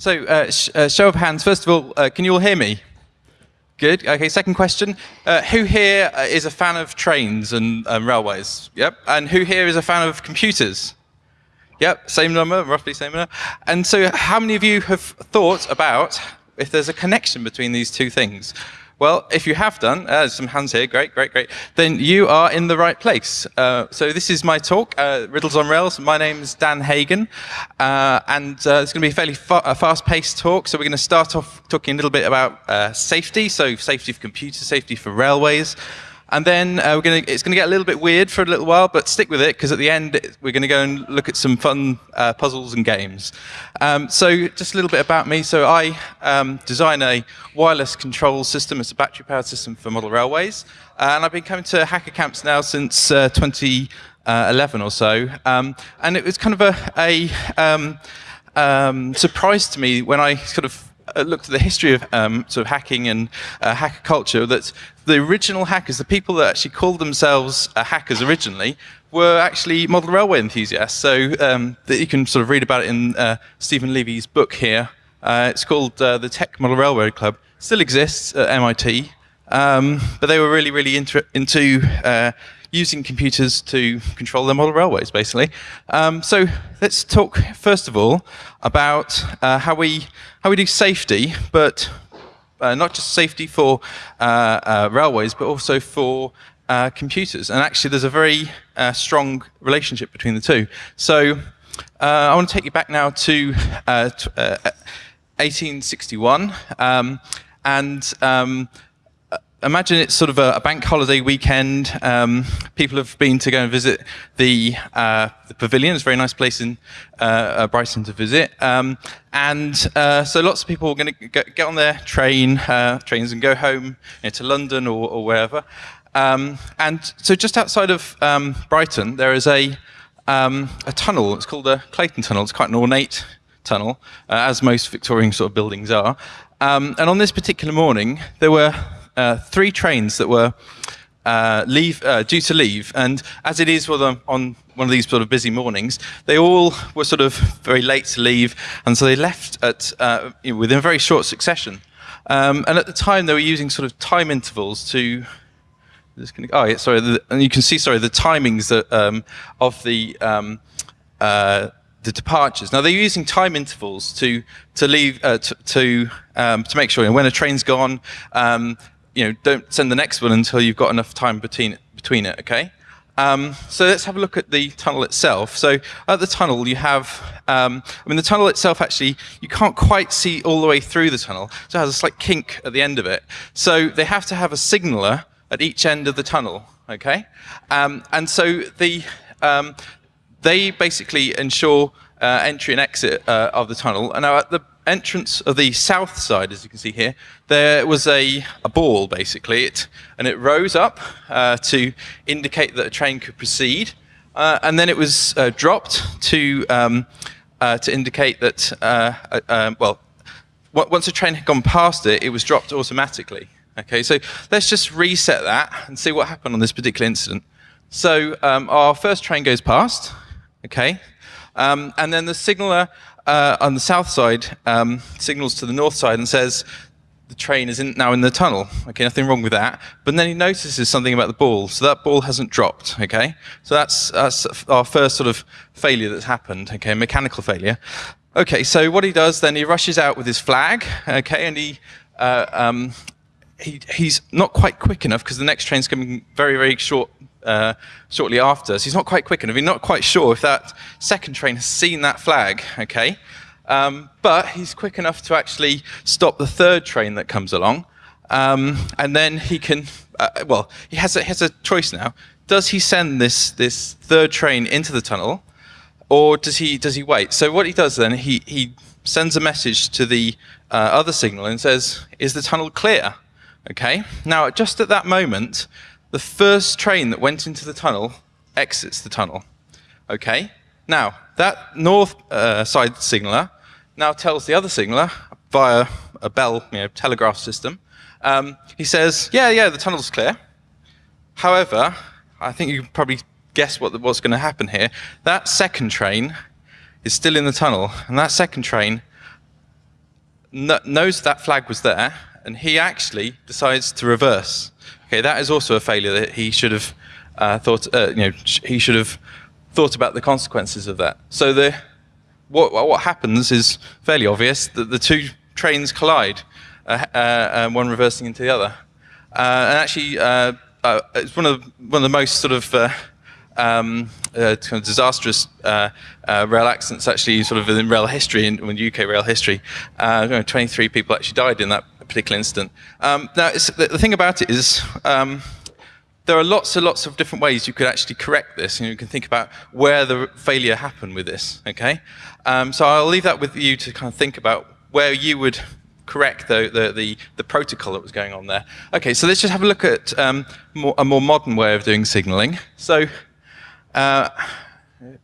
So, uh, sh uh, show of hands. First of all, uh, can you all hear me? Good. Okay. Second question: uh, Who here uh, a fan of trains and um, railways? Yep. And who here is a fan of computers? Yep. Same number, roughly same number. And so, how many of you have thought about if there's a connection between these two things? Well, if you have done, uh, some hands here, great, great, great, then you are in the right place. Uh, so this is my talk, uh, Riddles on Rails. My name is Dan Hagen, uh, and uh, it's going to be a fairly fa fast-paced talk. So we're going to start off talking a little bit about uh, safety, so safety for computers, safety for railways. And then uh, we're gonna, it's going to get a little bit weird for a little while, but stick with it because at the end we're going to go and look at some fun uh, puzzles and games. Um, so just a little bit about me. So I um, design a wireless control system. It's a battery-powered system for model railways. Uh, and I've been coming to hacker camps now since uh, 2011 or so. Um, and it was kind of a, a um, um, surprise to me when I sort of looked at the history of um, sort of hacking and uh, hacker culture, that the original hackers, the people that actually called themselves uh, hackers originally, were actually model railway enthusiasts. So um, that you can sort of read about it in uh, Steven Levy's book here. Uh, it's called uh, the Tech Model Railroad Club. Still exists at MIT, um, but they were really, really into using computers to control their model railways, basically. Um, so let's talk first of all about uh, how we how we do safety, but uh, not just safety for uh, uh railways, but also for uh, computers. And actually, there's a very uh, strong relationship between the two. So I want to take you back now to 1861, um, and um, imagine it's sort of a, a bank holiday weekend. Um, people have been to go and visit the, uh, the pavilion. It's a very nice place in uh, uh Brighton to visit. Um, and uh, so lots of people are going to get on their train, uh, trains and go home you know, to London or, or wherever. Um, and so just outside of um, Brighton, there is a, um, a tunnel. It's called the Clayton Tunnel. It's quite an ornate tunnel, uh, as most Victorian sort of buildings are. Um, and on this particular morning, there were uh, three trains that were uh, leave, uh, due to leave, and as it is on one of these sort of busy mornings, they all were sort of very late to leave, and so they left at uh, you know, within a very short succession. Um, and at the time, they were using sort of time intervals to. oh, yeah, sorry. The, and you can see, sorry, the timings that, um, of the um, uh, the departures. Now they're using time intervals to to leave uh, to to, um, to make sure you know, when a train's gone, um, you know, don't send the next one until you've got enough time between between it. Okay. Um, so let's have a look at the tunnel itself. So at the tunnel, you have, um, I mean, the tunnel itself actually, you can't quite see all the way through the tunnel. So it has a slight kink at the end of it. So they have to have a signaler at each end of the tunnel, okay? Um, and so the, um, they basically ensure uh, entry and exit uh, of the tunnel. And now at the entrance of the south side, as you can see here, there was a, a ball, basically, it, and it rose up uh, to indicate that a train could proceed. Uh, and then it was uh, dropped to, um, uh, to indicate that, uh, um, well, once a train had gone past it, it was dropped automatically. Okay, so let's just reset that and see what happened on this particular incident. So um, our first train goes past, okay, um, and then the signaler uh, on the south side um, signals to the north side and says the train is in, now in the tunnel. Okay, nothing wrong with that. But then he notices something about the ball. So that ball hasn't dropped. Okay, so that's, that's our first sort of failure that's happened. Okay, mechanical failure. Okay, so what he does then, he rushes out with his flag. Okay, and he uh, um, he, he's not quite quick enough because the next train's coming very, very short uh, shortly after. So he's not quite quick enough. He's not quite sure if that second train has seen that flag, okay? Um, but he's quick enough to actually stop the third train that comes along. Um, and then he can, uh, well, he has, a, has a choice now. Does he send this, this third train into the tunnel or does he, does he wait? So what he does then, he, he sends a message to the uh, other signal and says, is the tunnel clear? Okay. Now, just at that moment, the first train that went into the tunnel exits the tunnel. Okay? Now, that north uh, side signaler now tells the other signaler via a bell, you know, telegraph system, um, he says, yeah, yeah, the tunnel's clear. However, I think you can probably guess what the, what's going to happen here. That second train is still in the tunnel, and that second train kn- knows that flag was there, and he actually decides to reverse. Okay, that is also a failure that he should have uh, thought. Uh, you know, he should have thought about the consequences of that. So the what what happens is fairly obvious that the two trains collide, uh, uh, one reversing into the other, uh, and actually uh, uh, it's one of one of the most sort of um, uh, kind of disastrous uh, uh, rail accidents actually sort of in rail history, in, in UK rail history. Uh, you know, 23 people actually died in that particular incident. Um, now, the, the, thing about it is um, there are lots and lots of different ways you could actually correct this, and you can think about where the failure happened with this, okay? Um, so I'll leave that with you to kind of think about where you would correct the, the, the, the, protocol that was going on there. Okay, so let's just have a look at um, more, a more modern way of doing signaling. So uh,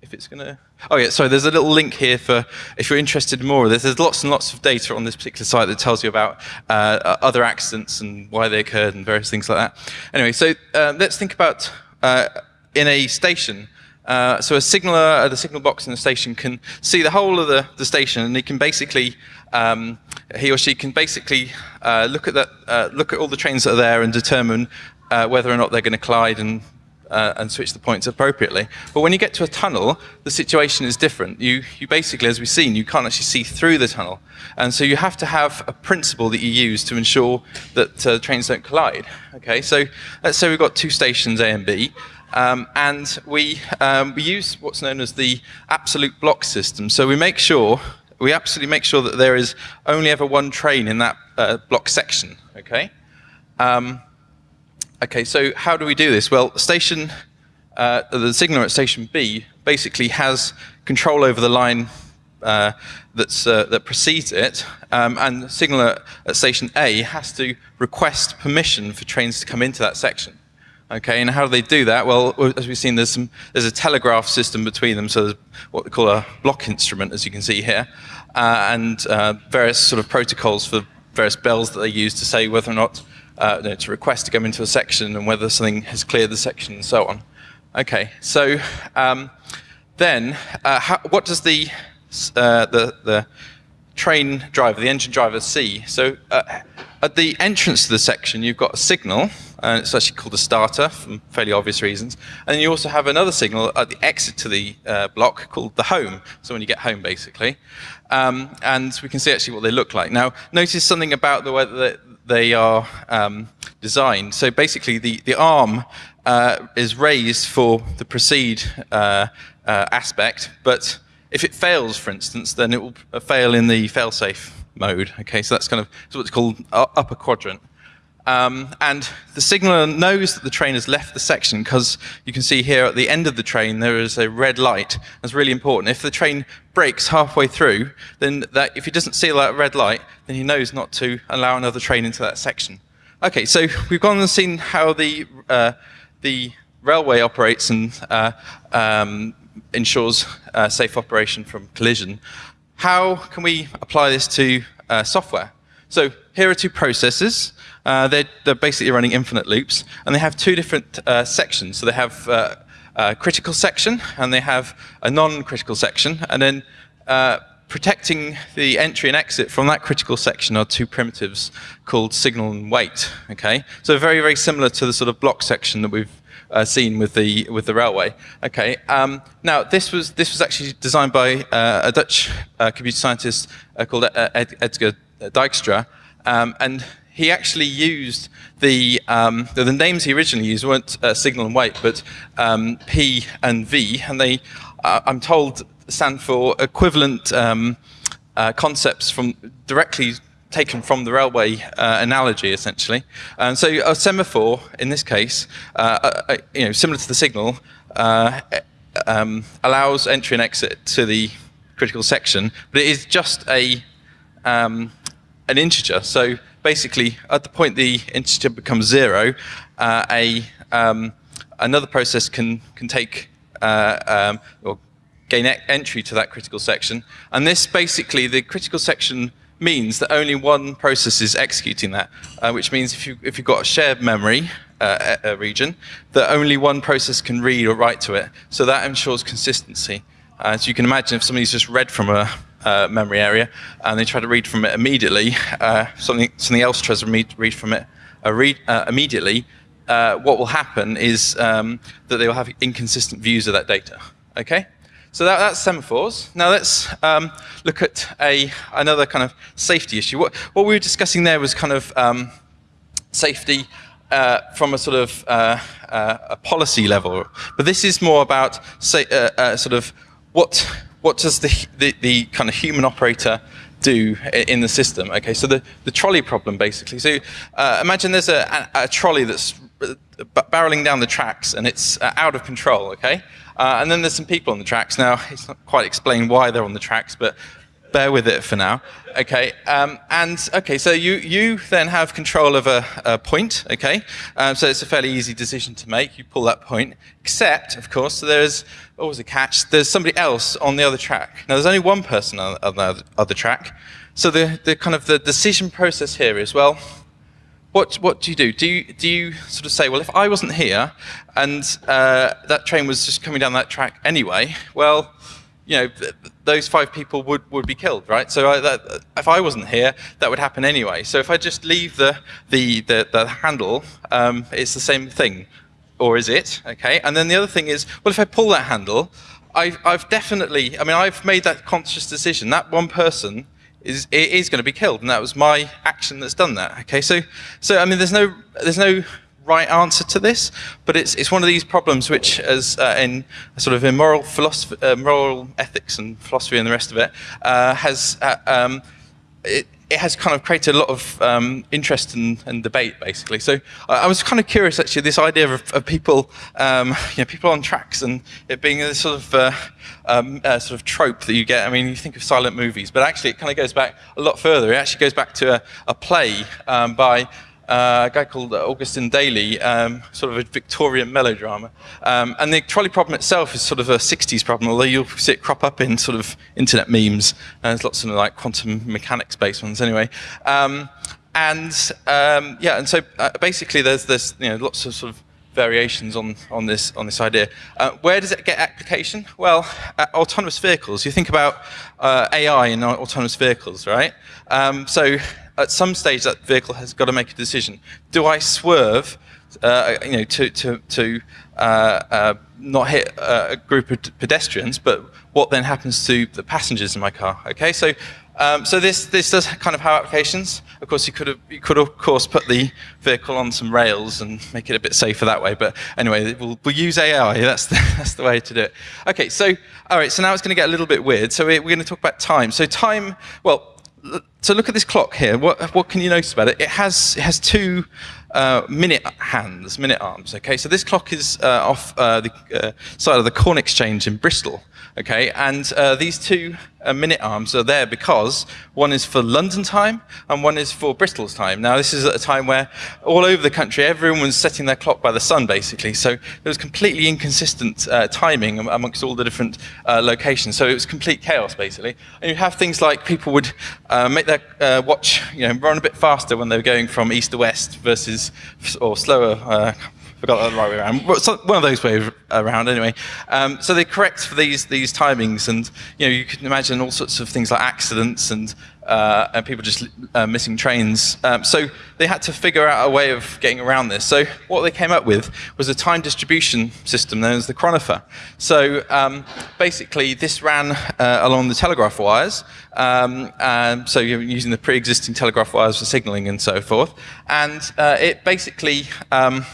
if it's going to... Oh, yeah, sorry, there's a little link here for if you're interested in more of this. There's lots and lots of data on this particular site that tells you about uh, other accidents and why they occurred and various things like that. Anyway, so uh, let's think about uh, in a station. Uh, so a signaler at the signal box in the station can see the whole of the, the station and he can basically um, he or she can basically uh, look at that, look at all the trains that are there and determine whether or not they're going to collide and uh, and switch the points appropriately. But when you get to a tunnel, the situation is different. You, you basically, as we've seen, you can't actually see through the tunnel. And so you have to have a principle that you use to ensure that uh, trains don't collide. Okay, so let's say we've got two stations, A and B, um, and we, um, we use what's known as the absolute block system. So we make sure, we absolutely make sure that there is only ever one train in that uh, block section. Okay. Um, Okay, so how do we do this? Well, station, uh, the signaler at station B basically has control over the line uh, that's, uh, that precedes it, um, and the signaler at station A has to request permission for trains to come into that section. Okay, and how do they do that? Well, as we've seen, there's, some, there's a telegraph system between them, so there's what they call a block instrument, as you can see here, uh, and uh, various sort of protocols for various bells that they use to say whether or not uh, to request to come into a section and whether something has cleared the section and so on. Okay, so um, then uh, how, what does the, uh, the, the train driver, the engine driver see? So uh, at the entrance to the section, you've got a signal, and it's actually called a starter for fairly obvious reasons. And you also have another signal at the exit to the uh, block called the home, so when you get home, basically. Um, and we can see actually what they look like. Now, notice something about the way that they are um, designed. So basically, the, the arm uh, is raised for the proceed uh, uh, aspect, but if it fails, for instance, then it will fail in the failsafe mode. Okay, so that's kind of what's called upper quadrant. Um, and the signaler knows that the train has left the section because you can see here at the end of the train there is a red light. That's really important. If the train breaks halfway through, then that, if he doesn't see that red light, then he knows not to allow another train into that section. Okay, so we've gone and seen how the, uh, the railway operates and uh, um, ensures uh, safe operation from collision. How can we apply this to uh, software? So here are two processes. Uh, they're, they're, basically running infinite loops, and they have two different uh, sections. So they have uh, a critical section, and they have a non-critical section, and then uh, protecting the entry and exit from that critical section are two primitives called signal and wait. Okay, so very very similar to the sort of block section that we've uh, seen with the with the railway. Okay. Um, now this was this was actually designed by uh, a Dutch uh, computer scientist uh, called Ed Edsger Dijkstra, um, and he actually used the, um, the, the names he originally used weren't uh, signal and wait, but um, P and V, and they, uh, I'm told, stand for equivalent um, uh, concepts from directly taken from the railway uh, analogy, essentially. And so a semaphore, in this case, uh, uh, you know, similar to the signal, um, allows entry and exit to the critical section, but it is just a um, an integer. So basically, at the point the integer becomes zero, uh, a um, another process can can take uh, um, or gain e entry to that critical section, and this basically the critical section means that only one process is executing that, uh, which means if you if you've got a shared memory uh, region, that only one process can read or write to it. So that ensures consistency. Uh, so you can imagine if somebody's just read from a uh, memory area, and they try to read from it immediately. Uh, something something else tries to read, from it uh, read, uh, immediately. Uh, what will happen is um, that they will have inconsistent views of that data. Okay. So that, that's semaphores. Now let's um, look at a another kind of safety issue. What, what we were discussing there was kind of um, safety uh, from a sort of uh, uh, a policy level, but this is more about say, sort of what what does the, the, the kind of human operator do in the system? Okay, so the, the trolley problem basically. So uh, imagine there's a, a, a trolley that's uh, barreling down the tracks and it's uh, out of control. Okay, uh, and then there's some people on the tracks. Now it's not quite explained why they're on the tracks, but bear with it for now. Okay, um, and okay, so you, you then have control of a, a point, okay? Um, so it's a fairly easy decision to make. You pull that point, except, of course, there's always a catch. There's somebody else on the other track. Now, there's only one person on, on the other track. So the, the kind of the decision process here is, well, what, what do you do? Do you, do you sort of say, well, if I wasn't here and uh, that train was just coming down that track anyway, well, you know, th those five people would, would be killed, right? So I, that, if I wasn't here, that would happen anyway. So if I just leave the, the, the, the handle, um, it's the same thing. Or is it? Okay. And then the other thing is, well, if I pull that handle, I've, I've definitely, I mean, I've made that conscious decision. That one person is, is going to be killed. And that was my action that's done that. Okay. So, so I mean, there's no, there's no right answer to this, but it's, it's one of these problems which, as uh, in sort of moral philosophy, uh, moral ethics and philosophy and the rest of it, uh, has uh, um, it, it has kind of created a lot of um, interest and, and, debate, basically. So I was kind of curious, actually, this idea of, of people, um, you know, people on tracks and it being a sort of uh, um, sort of trope that you get. I mean, you think of silent movies, but actually, it kind of goes back a lot further. It actually goes back to a, a play um, by uh, a guy called Augustin Daly, um, sort of a Victorian melodrama. Um, and the trolley problem itself is sort of a 60s problem, although you'll see it crop up in sort of internet memes. And there's lots of like quantum mechanics based ones anyway. Um, and um, yeah, and so uh, basically there's you know, lots of sort of variations on, on, this, on this idea. Uh, where does it get application? Well, uh, autonomous vehicles. You think about uh, AI in autonomous vehicles, right? Um, so at some stage that vehicle has got to make a decision. Do I swerve, uh, you know, to, to, to uh, uh, not hit a group of pedestrians, but what then happens to the passengers in my car? Okay, so um, so this this does kind of have applications. Of course, you could have you could of course put the vehicle on some rails and make it a bit safer that way. But anyway, we'll, we'll use AI. That's the, that's the way to do it. Okay, so all right. So now it's going to get a little bit weird. So we're, we're going to talk about time. So time. Well, so look at this clock here. What, what can you notice about it? It has, it has two uh, minute hands, minute arms. Okay, so this clock is uh, off uh, the uh, side of the Corn Exchange in Bristol. Okay, and uh, these two uh, minute arms are there because one is for London time and one is for Bristol's time. Now, this is at a time where all over the country everyone was setting their clock by the sun, basically. So there was completely inconsistent uh, timing amongst all the different uh, locations. So it was complete chaos, basically. And you have things like people would uh, make their uh, watch, you know, run a bit faster when they were going from east to west versus or slower forgot that the right way around. One of those ways around, anyway. Um, so they correct for these these timings, and you know you can imagine all sorts of things like accidents and uh, and people just uh, missing trains. Um, so they had to figure out a way of getting around this. So what they came up with was a time distribution system known as the chronopher. So um, basically, this ran uh, along the telegraph wires. Um, so you're using the pre-existing telegraph wires for signaling and so forth, and uh, it basically um,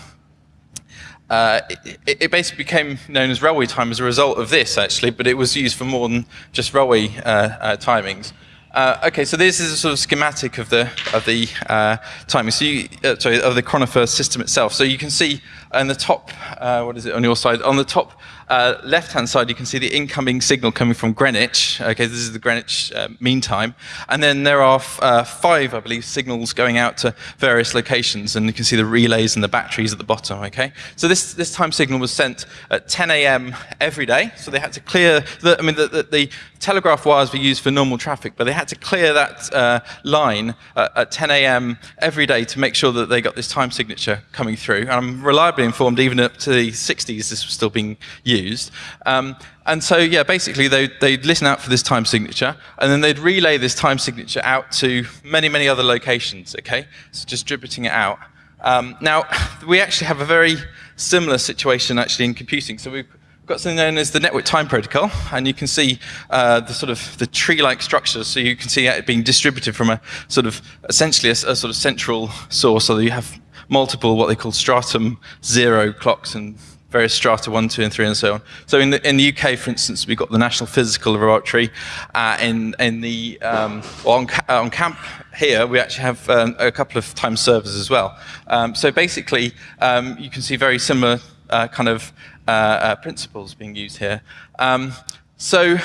uh, it, it, basically became known as railway time as a result of this, actually, but it was used for more than just railway uh, uh, timings. Uh, okay, so this is a sort of schematic of the of the uh, timing. So you, uh, sorry, of the chronopher system itself. So you can see on the top, what is it on your side? On the top uh, left-hand side, you can see the incoming signal coming from Greenwich. Okay, this is the Greenwich uh, mean time. And then there are uh, five, I believe, signals going out to various locations, and you can see the relays and the batteries at the bottom, okay? So this, this time signal was sent at 10 a.m. every day, so they had to clear, the, I mean, the, the, the telegraph wires were used for normal traffic, but they had to clear that uh, line uh, at 10 a.m. every day to make sure that they got this time signature coming through. And I'm informed, even up to the 60s, this was still being used. Um, and so, yeah, basically, they, they'd listen out for this time signature, and then they'd relay this time signature out to many, many other locations, okay? So distributing it out. Um, now, we actually have a very similar situation actually in computing. So we've got something known as the network time protocol, and you can see uh, the sort of the tree-like structure. So you can see it being distributed from a sort of essentially a, a sort of central source, so you have multiple what they call stratum zero clocks and various strata one, two, and three, and so on. So in the in the UK, for instance, we've got the National Physical Laboratory. Uh, in in the um, on, on, camp here, we actually have um, a couple of time servers as well. Um, so basically, um, you can see very similar uh, kind of uh, uh, principles being used here. Um, so.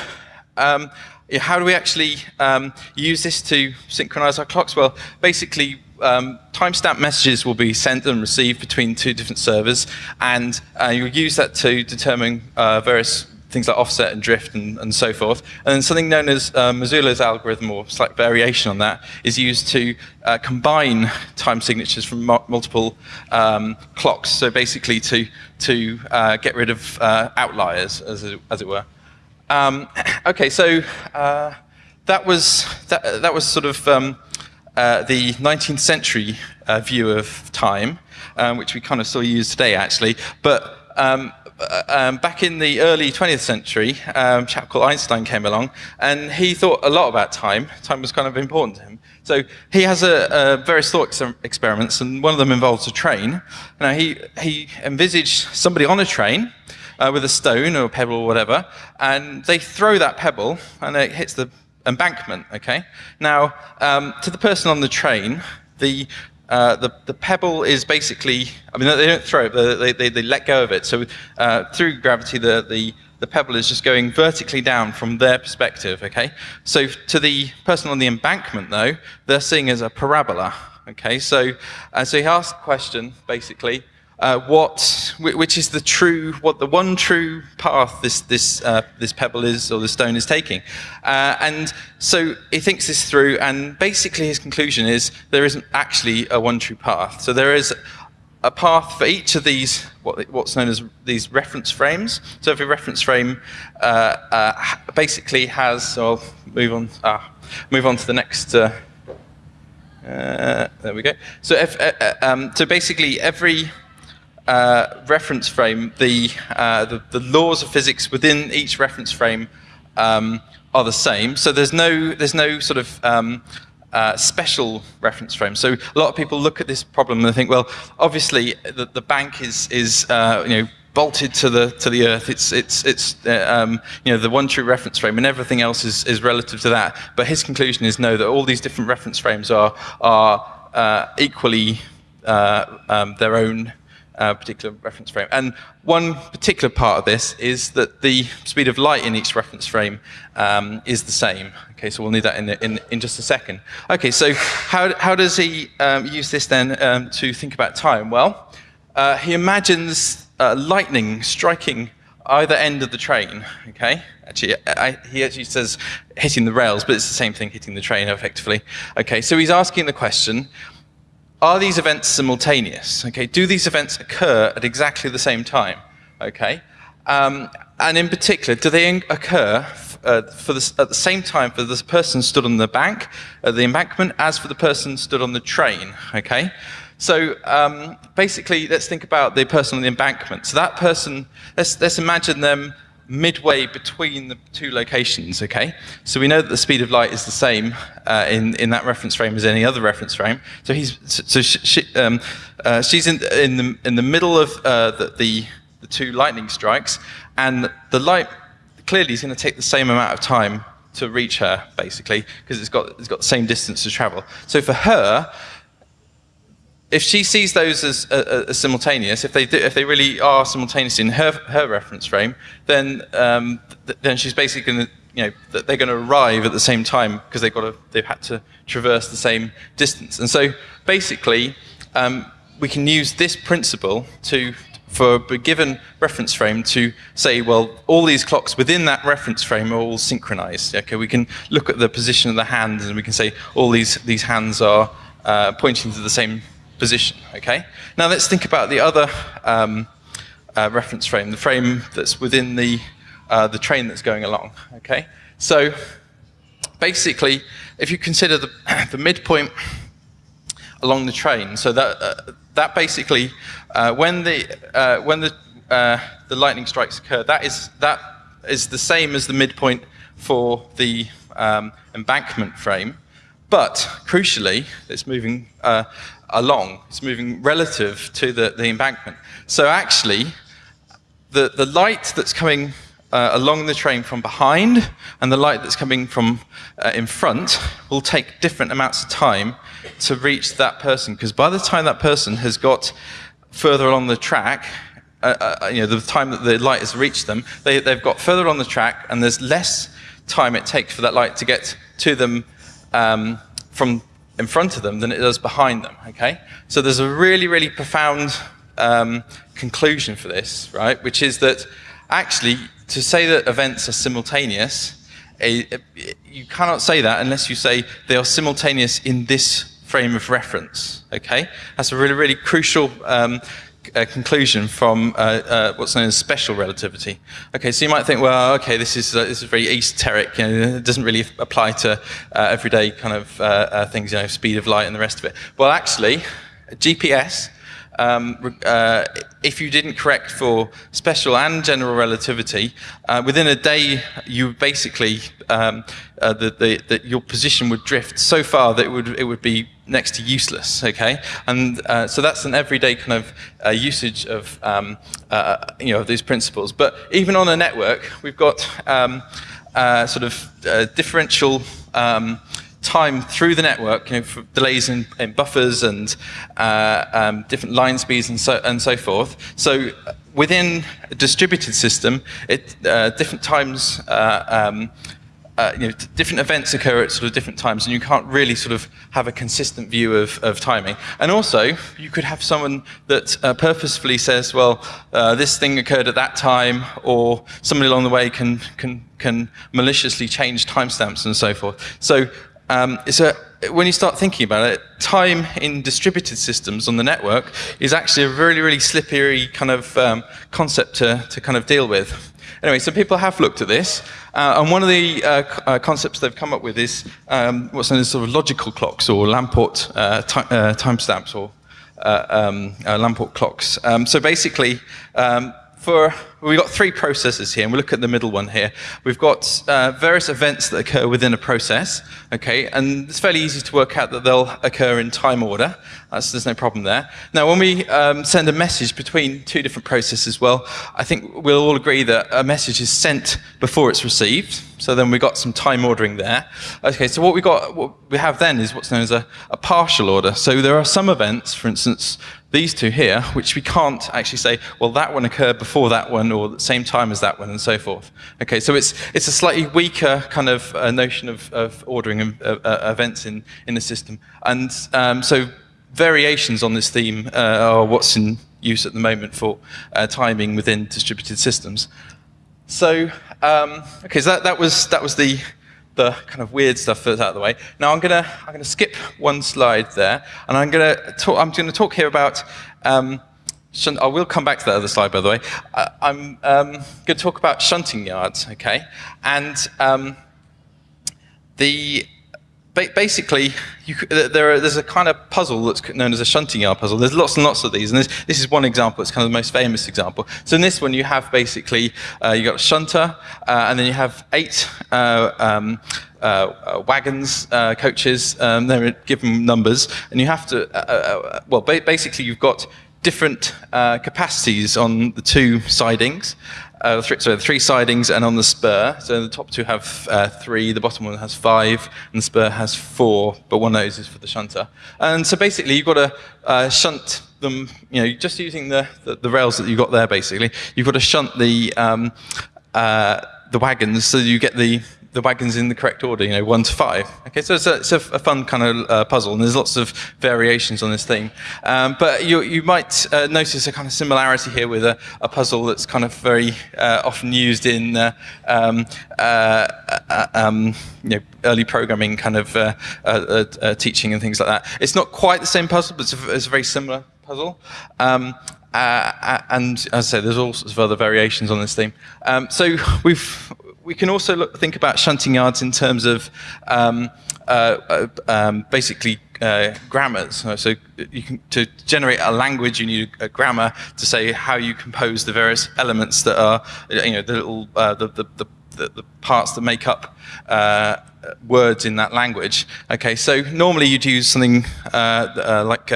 Um, how do we actually use this to synchronize our clocks? Well, basically, um, timestamp messages will be sent and received between two different servers, and uh, you'll use that to determine uh, various things like offset and drift and, and, so forth. And something known as uh, Marzullo's algorithm, or slight variation on that, is used to uh, combine time signatures from multiple um, clocks, so basically to, to uh, get rid of uh, outliers, as it, as it were. Um, okay, so uh, that, was, that, that was sort of um, uh, the 19th century uh, view of time, um, which we kind of still use today, actually. But um, uh, um, back in the early 20th century, um, a chap called Einstein came along, and he thought a lot about time. Time was kind of important to him. So he has a, a various thought ex experiments, and one of them involves a train. Now, he, he envisaged somebody on a train, uh, with a stone or a pebble or whatever, and they throw that pebble and it hits the embankment, okay? Now, um, to the person on the train, the, uh, the, the, pebble is basically, I mean, they don't throw it, but they, they, they let go of it. So uh, through gravity, the, the, the pebble is just going vertically down from their perspective, okay? So to the person on the embankment, though, they're seeing as a parabola, okay? So, uh, so he asked the question, basically, uh, what, which is the true, what the one true path this, this, uh, this pebble is, or the stone is taking. Uh, and so he thinks this through, and basically his conclusion is there isn't actually a one true path. So there is a path for each of these, what, what's known as these reference frames. So every reference frame uh, uh, basically has, so I'll move on, ah, move on to the next, uh, there we go. So, if, um, so basically every uh, reference frame, the, uh, the, the, laws of physics within each reference frame um, are the same. So there's no, there's no sort of um, uh, special reference frame. So a lot of people look at this problem and think, well, obviously the, the bank is, is uh, you know, bolted to the to the earth. It's it's it's uh, um, you know the one true reference frame, and everything else is is relative to that. But his conclusion is no, that all these different reference frames are are uh, equally uh, um, their own uh, particular reference frame. And one particular part of this is that the speed of light in each reference frame um, is the same. Okay, so we'll need that in, in, in just a second. Okay, so how, how does he um, use this then um, to think about time? Well, uh, he imagines uh, lightning striking either end of the train, okay? Actually, I, he actually says hitting the rails, but it's the same thing, hitting the train effectively. Okay, so he's asking the question, are these events simultaneous? Okay, do these events occur at exactly the same time? Okay, um, and in particular, do they occur uh, for the, at the same time for the person stood on the bank, uh, the embankment, as for the person stood on the train? Okay, so um, basically, let's think about the person on the embankment. So that person, let's let's imagine them midway between the two locations, okay? So we know that the speed of light is the same uh, in, in that reference frame as any other reference frame. So he's, so she, um, uh, she's in, in, the, in the middle of uh, the, the, the, two lightning strikes, and the light clearly is going to take the same amount of time to reach her, basically, because it's got, it's got the same distance to travel. So for her, if she sees those as, uh, as simultaneous, if they, do, if they really are simultaneous in her, her reference frame, then, um, th then she's basically going to, you know, they're going to arrive at the same time because they've got to, they've had to traverse the same distance. And so basically, um, we can use this principle to for a given reference frame to say, well, all these clocks within that reference frame are all synchronized. Okay, we can look at the position of the hands and we can say all these, these hands are uh, pointing to the same position. Okay. Now let's think about the other um, uh, reference frame, the frame that's within the uh, the train that's going along. Okay. So basically, if you consider the the midpoint along the train, so that uh, that basically uh, when the uh, when the the lightning strikes occur, that is that is the same as the midpoint for the um, embankment frame. But crucially, it's moving uh, along. It's moving relative to the, the embankment. So actually, the, the light that's coming uh, along the train from behind and the light that's coming from uh, in front will take different amounts of time to reach that person. Because by the time that person has got further along the track, uh, uh, you know, the time that the light has reached them, they, they've got further on the track and there's less time it takes for that light to get to them um, from in front of them than it does behind them. Okay, so there's a really, really profound um, conclusion for this, right? Which is that actually, to say that events are simultaneous, you cannot say that unless you say they are simultaneous in this frame of reference. Okay, that's a really, really crucial um, a conclusion from uh, uh, what's known as special relativity. Okay, so you might think, well, okay, this is uh, this is very esoteric. You know, it doesn't really apply to uh, everyday kind of uh, uh, things, you know, speed of light and the rest of it. Well, actually, GPS. Um, if you didn't correct for special and general relativity, within a day you basically um, the, the, the, your position would drift so far that it would it would be next to useless, okay? And uh, so that's an everyday kind of uh, usage of, um, uh, you know, these principles. But even on a network, we've got um, uh, sort of uh, differential um, time through the network, you know, for delays in, in buffers and uh, um, different line speeds and so, and so forth. So within a distributed system, it, different times um, uh, you know, different events occur at sort of different times, and you can't really sort of have a consistent view of, of timing. And also, you could have someone that uh, purposefully says, well, uh, this thing occurred at that time, or somebody along the way can, can, can maliciously change timestamps and so forth. So um, when you start thinking about it, time in distributed systems on the network is actually a really, really slippery kind of um, concept to, to kind of deal with. Anyway, so people have looked at this, uh, and one of the uh, uh, concepts they've come up with is um, what's known as sort of logical clocks or Lamport uh, uh, timestamps or uh, um, Lamport clocks. Um, so basically, um, for we've got three processes here, and we look at the middle one here. We've got uh, various events that occur within a process, okay, and it's fairly easy to work out that they'll occur in time order. That's, there's no problem there. Now, when we um, send a message between two different processes, well, I think we'll all agree that a message is sent before it's received. So then we've got some time ordering there. Okay, so what we got, what we have then is what's known as a, a partial order. So there are some events, for instance, these two here, which we can't actually say, well, that one occurred before that one or the same time as that one and so forth. Okay, so it's, it's a slightly weaker kind of uh, notion of, of ordering uh, uh, events in, in the system. And um, so variations on this theme uh, are what's in use at the moment for uh, timing within distributed systems. So, um, okay, so that, that, was, that was the, the kind of weird stuff that's out of the way. Now I'm gonna I'm gonna skip one slide there, and I'm gonna talk. I'm gonna talk here about. Um, I will come back to that other slide, by the way. Uh, I'm um, going to talk about shunting yards, okay? And um, the basically, there are, there's a kind of puzzle that's known as a shunting yard puzzle. There's lots and lots of these, and this, this is one example. It's kind of the most famous example. So in this one, you have basically, uh, you've got a shunter, uh, and then you have eight uh, um, uh, uh, wagons, uh, coaches, um, they're given numbers, and you have to, well, ba basically you've got different capacities on the two sidings, uh, three, so the three sidings and on the spur. So the top two have uh, three, the bottom one has five, and the spur has four, but one of those is for the shunter. And so basically you've got to uh, shunt them, you know, just using the, the, the, rails that you've got there basically, you've got to shunt the, um, uh, the wagons so you get the, the wagons in the correct order, you know, one to five. Okay, so it's a, it's a, fun kind of uh, puzzle, and there's lots of variations on this theme. Um, but you, you might uh, notice a kind of similarity here with a, a puzzle that's kind of very uh, often used in uh, um, uh, uh, um, you know, early programming kind of teaching and things like that. It's not quite the same puzzle, but it's a, it's very similar puzzle. Um, uh, and as I say, there's all sorts of other variations on this theme. Um, so we've we can also look, think about shunting yards in terms of um, uh, uh, um, basically uh, grammars. So can, to generate a language, you need a, grammar to say how you compose the various elements that are, you know, the little uh, the, the, the, the, parts that make up uh, words in that language. Okay, so normally you'd use something uh, like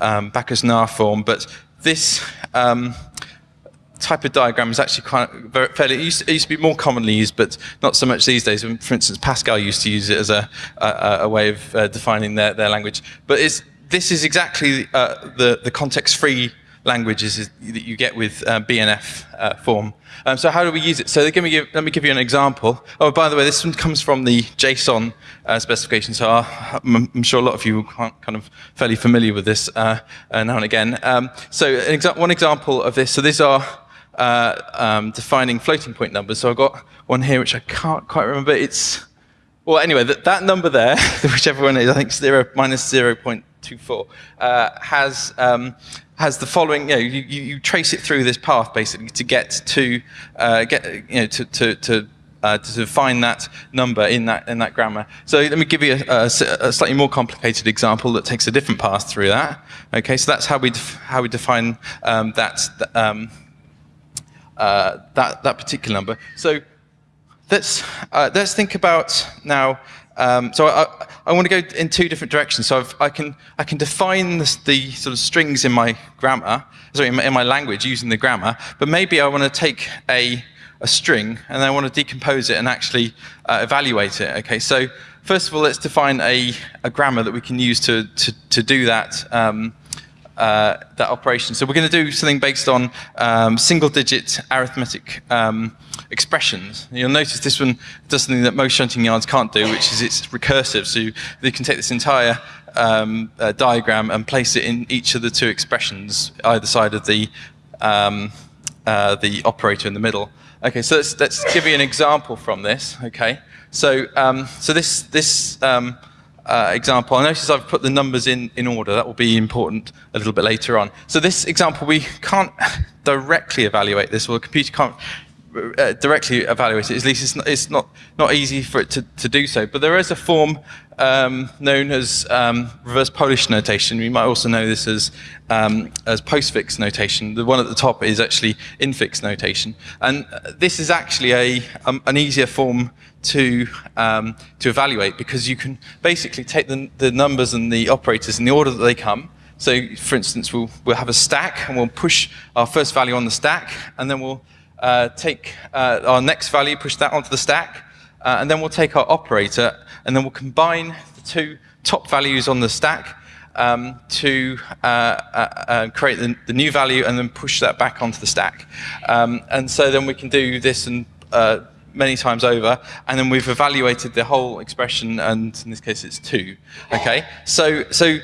um, Backus-Naur form, but this um, type of diagram is actually quite very, fairly, it used, it used, to be more commonly used, but not so much these days. For instance, Pascal used to use it as a, a, a way of uh, defining their, their language. But this is exactly uh, the, the context-free languages that you get with uh, BNF uh, form. Um, so how do we use it? So give me, let me give you an example. Oh, by the way, this one comes from the JSON uh, specification, so I'm, I'm, sure a lot of you are kind of fairly familiar with this uh, uh, now and again. Um, so an exa one example of this, so these are uh, um, defining floating point numbers. So I've got one here which I can't quite remember. It's, well, anyway, that, that number there, whichever one is, I think 0 minus 0 0.24, has um, has the following, you know, you, you, trace it through this path basically to get to, uh, get, you know, to, to, to uh, to find that number in that in that grammar. So let me give you a, a, a, slightly more complicated example that takes a different path through that. Okay, so that's how we how we define um, that um, uh, that that particular number. So let's uh, let's think about now um, so I, I, want to go in two different directions. So I've, i can I can define the, the, sort of strings in my grammar, sorry, in my, in my, language using the grammar. But maybe I want to take a a string and I want to decompose it and actually uh, evaluate it. Okay, so first of all, let's define a, a grammar that we can use to to, to do that. Um, uh, that operation. So we're going to do something based on um, single-digit arithmetic um, expressions. You'll notice this one does something that most shunting yards can't do, which is it's recursive. So you, you can take this entire um, uh, diagram and place it in each of the two expressions, either side of the um, uh, the operator in the middle. Okay, so let's, let's give you an example from this. Okay, so um, so this this um, uh, example, I notice I've put the numbers in, in order. That will be important a little bit later on. So this example, we can't directly evaluate this, or the computer can't uh, directly evaluate it. At least it's not, it's not, not easy for it to, to do so. But there is a form um, known as um, reverse Polish notation. We might also know this as, um, as postfix notation. The one at the top is actually infix notation. And this is actually a, um, an easier form to, um, to evaluate because you can basically take the, the numbers and the operators in the order that they come. So for instance, we'll, we'll have a stack and we'll push our first value on the stack and then we'll uh, take uh, our next value, push that onto the stack, uh, and then we'll take our operator and then we'll combine the two top values on the stack um, to uh, uh, uh, create the, the, new value and then push that back onto the stack. Um, and so then we can do this and many times over, and then we've evaluated the whole expression, and in this case it's two. Okay, so so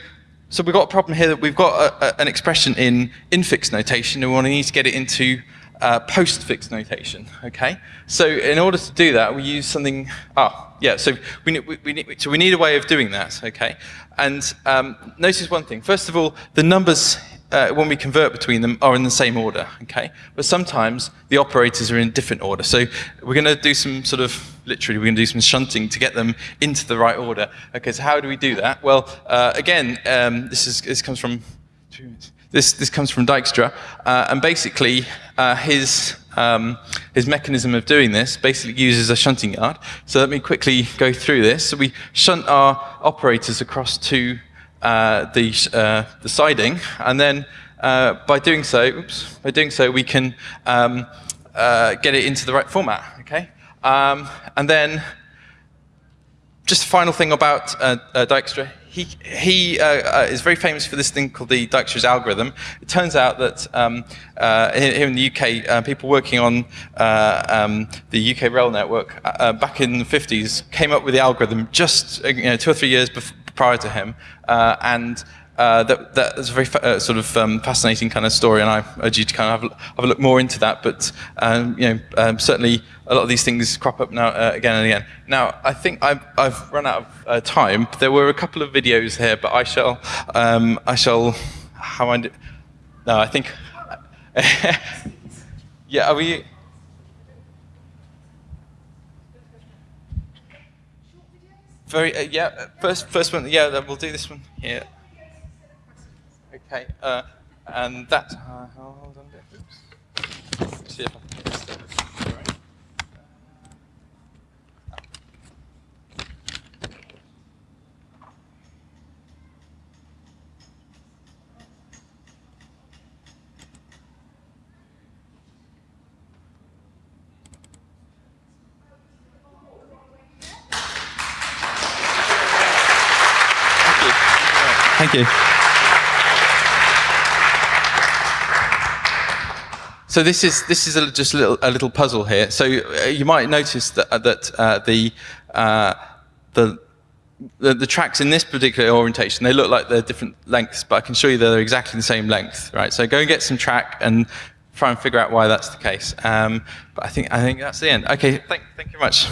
so we've got a problem here that we've got a, a, an expression in infix notation, and we want to need to get it into uh, postfix notation. Okay, so in order to do that, we use something. Ah, yeah. So we need, we, we so we need a way of doing that. Okay, and um, notice one thing. First of all, the numbers uh, when we convert between them are in the same order, okay? But sometimes the operators are in different order. So we're going to do some sort of, literally, we're going to do some shunting to get them into the right order. Okay, so how do we do that? Well, uh, again, um, this, is, this comes from, this, this comes from Dijkstra, uh, and basically uh, his, um, his mechanism of doing this basically uses a shunting yard. So let me quickly go through this. So we shunt our operators across to uh, the, uh, the siding, and then uh, by doing so, oops, by doing so, we can um, uh, get it into the right format. Okay, um, and then just a final thing about Dijkstra. He, he uh, uh, is very famous for this thing called the Dijkstra's algorithm. It turns out that um, uh, here in the UK, uh, people working on uh, um, the UK rail network uh, back in the 50s came up with the algorithm just you know, two or three years prior to him. and uh, that, that's a very uh, sort of um, fascinating kind of story, and I urge you to kind of have, have a look more into that. But um, you know, um, certainly a lot of these things crop up now uh, again and again. Now, I think I've, I've run out of uh, time. There were a couple of videos here, but I shall, um, I shall, how I do, no, I think, yeah, are we? Very, uh, yeah, first, first one, yeah, we'll do this one here. Okay, uh, and that, uh, hold on a bit. Oops. See if I can get this. Thank you. So this is this is a, just a little, a little puzzle here. So uh, you might notice that uh, that uh, the, uh, the the the tracks in this particular orientation they look like they're different lengths, but I can show you they're exactly the same length, right? So go and get some track and try and figure out why that's the case. Um, but I think I think that's the end. Okay, thank thank you much.